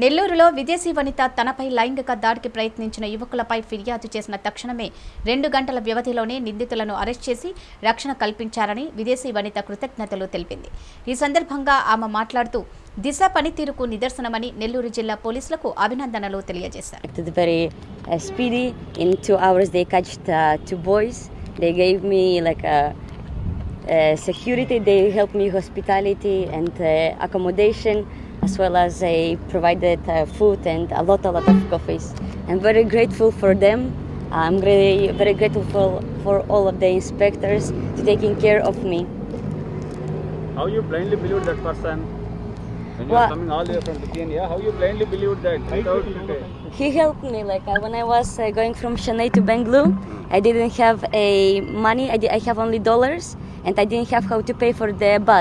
నెల్లూరులో విదేశీ వనిత తనపై లైంగిక దాడికి ప్రయత్నించిన యువకులపై ఫిర్యాదు చేసిన తక్షణమే రెండు గంటల వ్యవధిలోనే నిందితులను అరెస్ట్ చేసి రక్షణ కల్పించారని విదేశీ వనిత కృతజ్ఞతలు తెలిపింది ఈ సందర్భంగా ఆమె మాట్లాడుతూ దిశ పనితీరుకు నిదర్శనమని నెల్లూరు జిల్లా పోలీసులకు అభినందనలు తెలియజేశారు acted very uh, speedy. In two hours, uh, uh security. They helped me hospitality and uh, accommodation, as well as they provided uh, food and a lot, a lot of coffees. I'm very grateful for them. I'm very, very grateful for, for all of the inspectors to taking care of me. How you blindly believe that person? When you are coming all the way from Lithuania, how you blindly believe that He helped me. Like uh, when I was uh, going from Chennai to Bangalore, I didn't have a money. I, di- I have only dollars, and I didn't have how to pay for the bus.